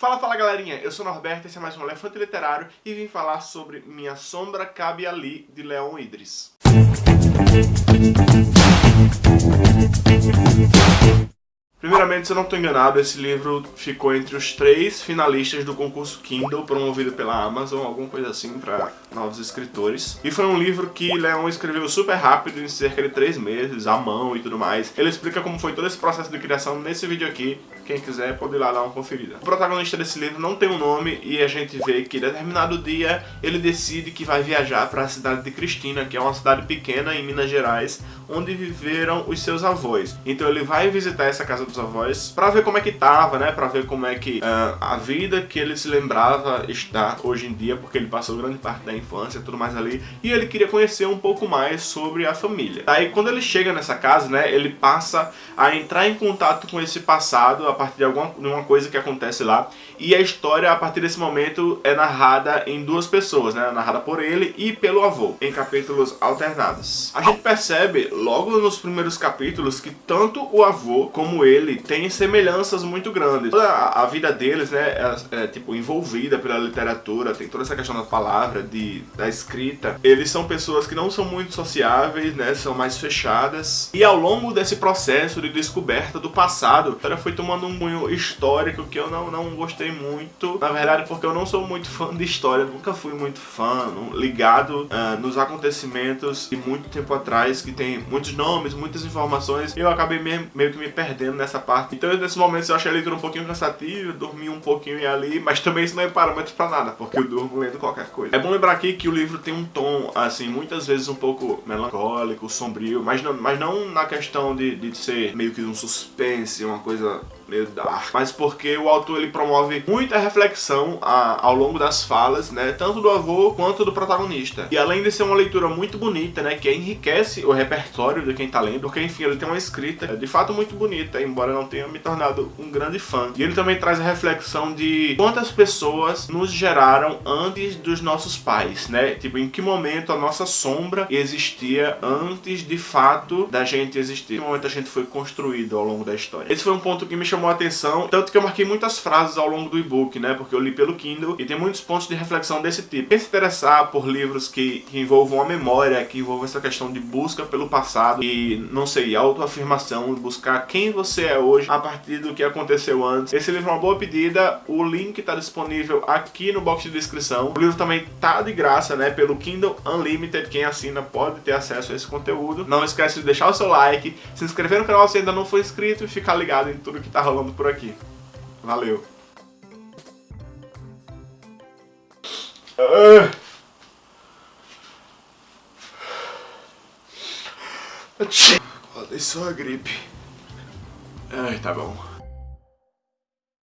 Fala, fala galerinha, eu sou Norberto, esse é mais um Elefante Literário e vim falar sobre Minha Sombra Cabe Ali, de Leon Idris. Primeiramente, se eu não estou enganado, esse livro ficou entre os três finalistas do concurso Kindle, promovido pela Amazon, alguma coisa assim, para novos escritores. E foi um livro que Leon escreveu super rápido, em cerca de três meses, à mão e tudo mais. Ele explica como foi todo esse processo de criação nesse vídeo aqui, quem quiser pode ir lá dar uma conferida. O protagonista desse livro não tem um nome e a gente vê que, determinado dia, ele decide que vai viajar para a cidade de Cristina, que é uma cidade pequena em Minas Gerais, onde viveram os seus avós. Então ele vai visitar essa casa dos avós para ver como é que tava, né? Para ver como é que uh, a vida que ele se lembrava está hoje em dia, porque ele passou grande parte da infância e tudo mais ali. E ele queria conhecer um pouco mais sobre a família. Aí quando ele chega nessa casa, né? Ele passa a entrar em contato com esse passado a partir de alguma de uma coisa que acontece lá. E a história, a partir desse momento, é narrada em duas pessoas, né? Narrada por ele e pelo avô, em capítulos alternados. A gente percebe logo nos primeiros capítulos que tanto o avô como ele dele tem semelhanças muito grandes. Toda a, vida deles, né, é, é, tipo envolvida pela literatura, tem toda essa questão da palavra, de, da escrita. Eles são pessoas que não são muito sociáveis, né, são mais fechadas. E ao longo desse processo de descoberta do passado, a história foi tomando um cunho histórico que eu não, não gostei muito. Na verdade, porque eu não sou muito fã de história, nunca fui muito fã, ligado uh, nos acontecimentos de muito tempo atrás, que tem muitos nomes, muitas informações, eu acabei meio, meio que me perdendo nessa parte. Então, nesses momentos eu achei a leitura um pouquinho cansativa, dormi um pouquinho ali, mas também isso não é parâmetro pra nada, porque eu durmo lendo qualquer coisa. É bom lembrar aqui que o livro tem um tom, assim, muitas vezes um pouco melancólico, sombrio, mas não, mas não na questão de, de ser meio que um suspense, uma coisa meio dark, mas porque o autor ele promove muita reflexão a, ao longo das falas, né, tanto do avô quanto do protagonista. E além de ser uma leitura muito bonita, né, que enriquece o repertório de quem tá lendo, porque enfim, ele tem uma escrita de fato muito bonita, embora não tenha me tornado um grande fã. E ele também traz a reflexão de quantas pessoas nos geraram antes dos nossos pais, né, tipo, em que momento a nossa sombra existia antes de fato da gente existir, em que momento a gente foi construído ao longo da história. Esse foi um ponto que me chamou chamou a atenção, tanto que eu marquei muitas frases ao longo do e-book, né, porque eu li pelo Kindle e tem muitos pontos de reflexão desse tipo. Quem se interessar por livros que, que envolvam a memória, que envolvam essa questão de busca pelo passado e, não sei, autoafirmação, buscar quem você é hoje a partir do que aconteceu antes, esse livro é uma boa pedida, o link está disponível aqui no box de descrição. O livro também tá de graça, né, pelo Kindle Unlimited, quem assina pode ter acesso a esse conteúdo. Não esquece de deixar o seu like, se inscrever no canal se ainda não for inscrito e ficar ligado em tudo que tá rolando por aqui. Valeu! Uh. Acordei só a gripe. Ai, tá bom.